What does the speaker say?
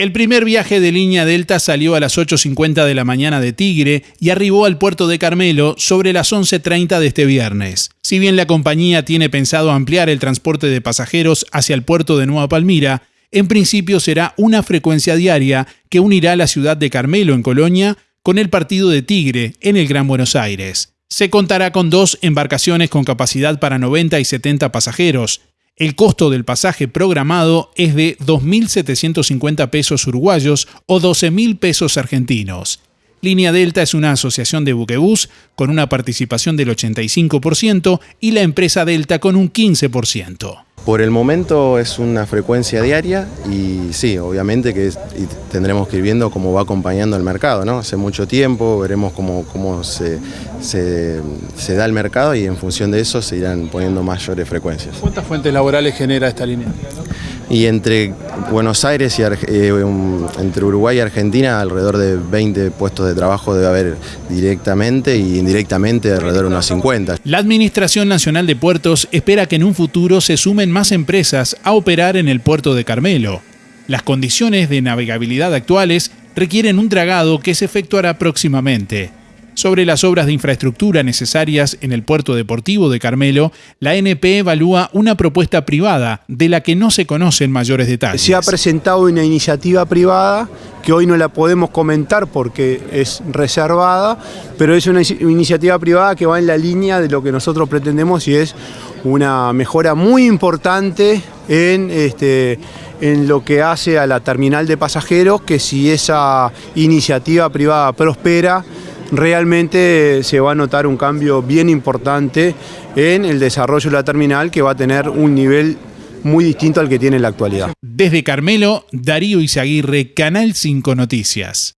El primer viaje de línea Delta salió a las 8.50 de la mañana de Tigre y arribó al puerto de Carmelo sobre las 11.30 de este viernes. Si bien la compañía tiene pensado ampliar el transporte de pasajeros hacia el puerto de Nueva Palmira, en principio será una frecuencia diaria que unirá la ciudad de Carmelo en Colonia con el partido de Tigre en el Gran Buenos Aires. Se contará con dos embarcaciones con capacidad para 90 y 70 pasajeros, el costo del pasaje programado es de 2.750 pesos uruguayos o 12.000 pesos argentinos. Línea Delta es una asociación de buquebús con una participación del 85% y la empresa Delta con un 15%. Por el momento es una frecuencia diaria y sí, obviamente que tendremos que ir viendo cómo va acompañando el mercado, ¿no? Hace mucho tiempo, veremos cómo, cómo se, se, da el mercado y en función de eso se irán poniendo mayores frecuencias. ¿Cuántas fuentes laborales genera esta línea? Y entre Buenos Aires y eh, entre Uruguay y Argentina alrededor de 20 puestos de trabajo debe haber directamente y indirectamente alrededor de unos 50. La Administración Nacional de Puertos espera que en un futuro se sumen más empresas a operar en el puerto de Carmelo. Las condiciones de navegabilidad actuales requieren un dragado que se efectuará próximamente. Sobre las obras de infraestructura necesarias en el puerto deportivo de Carmelo, la NP evalúa una propuesta privada de la que no se conocen mayores detalles. Se ha presentado una iniciativa privada que hoy no la podemos comentar porque es reservada, pero es una iniciativa privada que va en la línea de lo que nosotros pretendemos y es una mejora muy importante en, este, lo que hace a la terminal de pasajeros, que si esa iniciativa privada prospera, realmente se va a notar un cambio bien importante en el desarrollo de la terminal que va a tener un nivel muy distinto al que tiene en la actualidad. Desde Carmelo, Darío Izaguirre, Canal 5 Noticias.